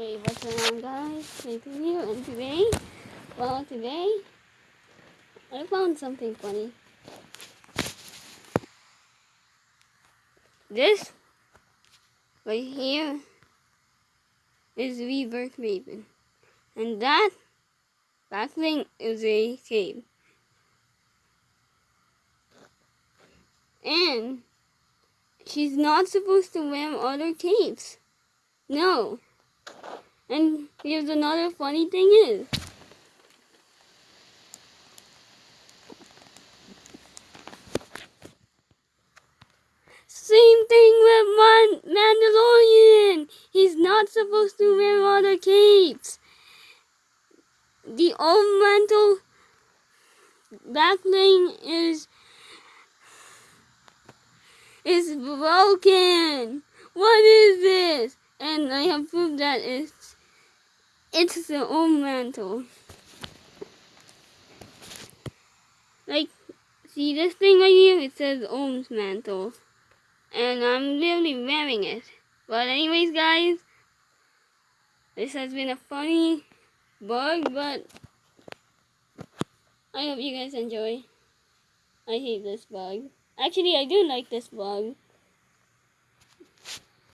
Hey, what's going on guys? Nathan here and today, well today, I found something funny. This, right here, is Rebirth Raven. And that, back thing is a cave. And, she's not supposed to wear other capes. No. And here's another funny thing is. Same thing with Man Mandalorian. He's not supposed to wear other capes. The old mantle back bling is is broken. What is this? And I have proved that it's it's the old mantle. Like, see this thing right here? It says Ohm's mantle. And I'm literally wearing it. But anyways, guys, this has been a funny bug, but I hope you guys enjoy. I hate this bug. Actually, I do like this bug.